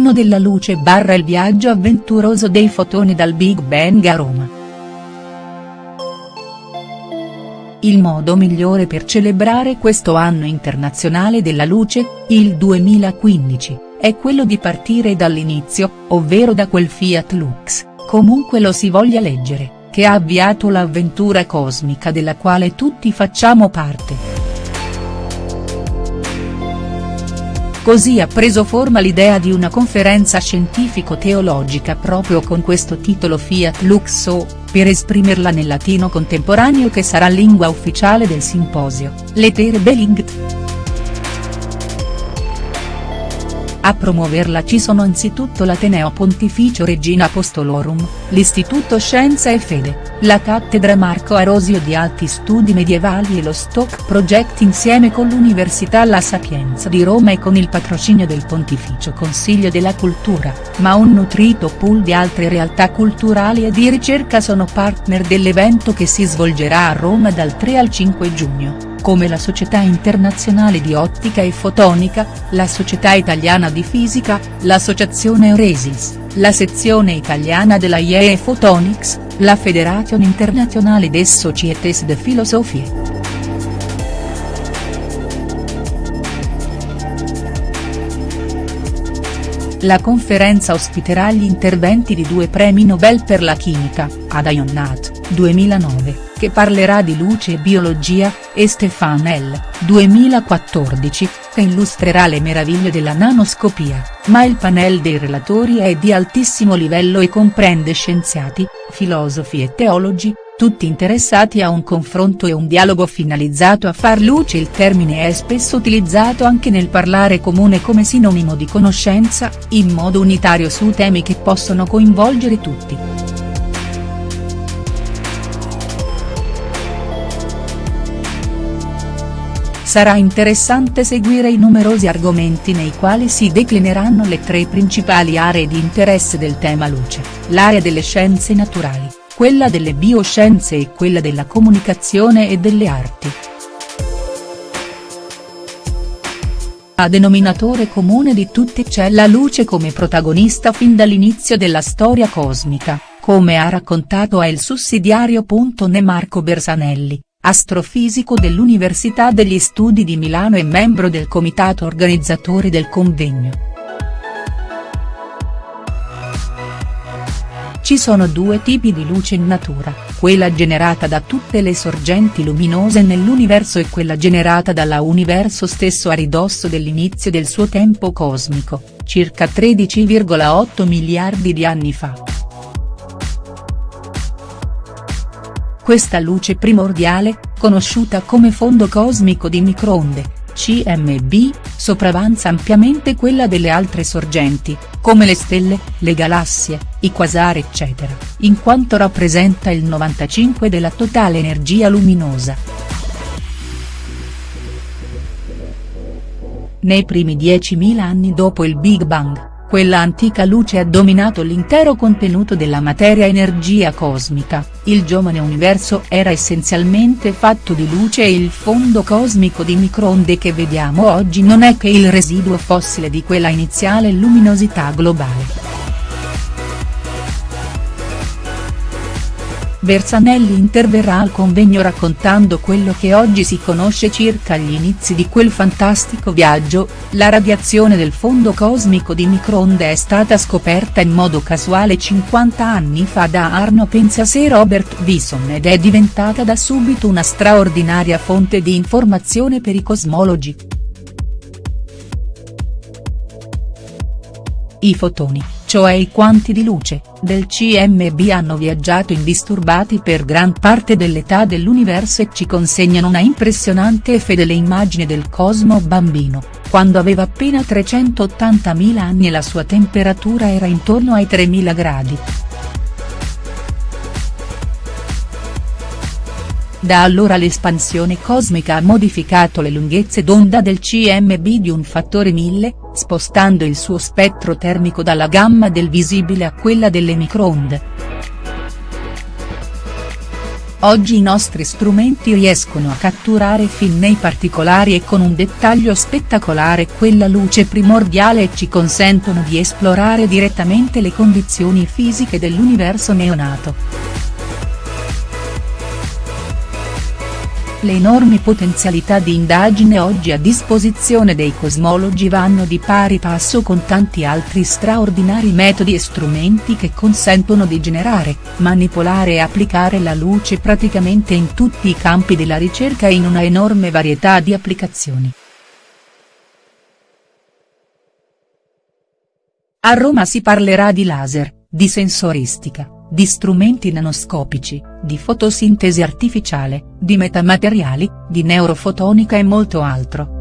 treno della luce barra il viaggio avventuroso dei fotoni dal Big Bang a Roma. Il modo migliore per celebrare questo anno internazionale della luce, il 2015, è quello di partire dall'inizio, ovvero da quel Fiat Lux, comunque lo si voglia leggere, che ha avviato l'avventura cosmica della quale tutti facciamo parte. Così ha preso forma l'idea di una conferenza scientifico-teologica proprio con questo titolo Fiat Lux O, per esprimerla nel latino contemporaneo che sarà lingua ufficiale del simposio, Letere Belingt. A promuoverla ci sono anzitutto l'Ateneo Pontificio Regina Apostolorum, l'Istituto Scienza e Fede, la Cattedra Marco Arosio di Alti Studi Medievali e lo Stock Project insieme con l'Università La Sapienza di Roma e con il patrocinio del Pontificio Consiglio della Cultura, ma un nutrito pool di altre realtà culturali e di ricerca sono partner dell'evento che si svolgerà a Roma dal 3 al 5 giugno come la Società Internazionale di Ottica e Fotonica, la Società Italiana di Fisica, l'Associazione Euresis, la sezione italiana della IEE Photonics, la Federation Internazionale des Societés de Philosophie. La conferenza ospiterà gli interventi di due premi Nobel per la chimica, Ada Yonnat, 2009 che parlerà di luce e biologia, e Stefan L., 2014, che illustrerà le meraviglie della nanoscopia, ma il panel dei relatori è di altissimo livello e comprende scienziati, filosofi e teologi, tutti interessati a un confronto e un dialogo finalizzato a far luce il termine è spesso utilizzato anche nel parlare comune come sinonimo di conoscenza, in modo unitario su temi che possono coinvolgere tutti. Sarà interessante seguire i numerosi argomenti nei quali si declineranno le tre principali aree di interesse del tema luce, l'area delle scienze naturali, quella delle bioscienze e quella della comunicazione e delle arti. A denominatore comune di tutti c'è la luce come protagonista fin dall'inizio della storia cosmica, come ha raccontato a Il Sussidiario.ne Marco Bersanelli astrofisico dell'Università degli Studi di Milano e membro del comitato organizzatore del convegno. Ci sono due tipi di luce in natura, quella generata da tutte le sorgenti luminose nell'universo e quella generata dalla universo stesso a ridosso dell'inizio del suo tempo cosmico, circa 13,8 miliardi di anni fa. Questa luce primordiale, conosciuta come fondo cosmico di microonde, CMB, sopravanza ampiamente quella delle altre sorgenti, come le stelle, le galassie, i quasari eccetera, in quanto rappresenta il 95 della totale energia luminosa. Nei primi 10.000 anni dopo il Big Bang, quella antica luce ha dominato l'intero contenuto della materia-energia cosmica, il giovane universo era essenzialmente fatto di luce e il fondo cosmico di microonde che vediamo oggi non è che il residuo fossile di quella iniziale luminosità globale. Bersanelli interverrà al convegno raccontando quello che oggi si conosce circa gli inizi di quel fantastico viaggio, la radiazione del fondo cosmico di microonde è stata scoperta in modo casuale 50 anni fa da Arno Penzias e Robert Wilson ed è diventata da subito una straordinaria fonte di informazione per i cosmologi. I fotoni cioè i quanti di luce, del CMB hanno viaggiato indisturbati per gran parte dell'età dell'universo e ci consegnano una impressionante e fedele immagine del cosmo bambino, quando aveva appena 380.000 anni e la sua temperatura era intorno ai 3.000 gradi. Da allora l'espansione cosmica ha modificato le lunghezze d'onda del CMB di un fattore 1000, spostando il suo spettro termico dalla gamma del visibile a quella delle microonde. Oggi i nostri strumenti riescono a catturare fin nei particolari e con un dettaglio spettacolare quella luce primordiale e ci consentono di esplorare direttamente le condizioni fisiche dell'universo neonato. Le enormi potenzialità di indagine oggi a disposizione dei cosmologi vanno di pari passo con tanti altri straordinari metodi e strumenti che consentono di generare, manipolare e applicare la luce praticamente in tutti i campi della ricerca in una enorme varietà di applicazioni. A Roma si parlerà di laser, di sensoristica di strumenti nanoscopici, di fotosintesi artificiale, di metamateriali, di neurofotonica e molto altro.